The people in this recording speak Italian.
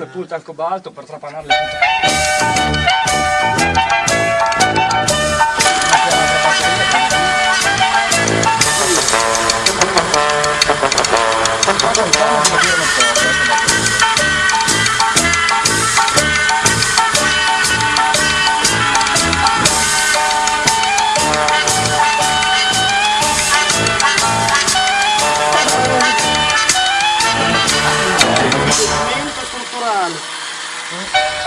le punte al cobalto per trapanarle tutte. mano. Hum?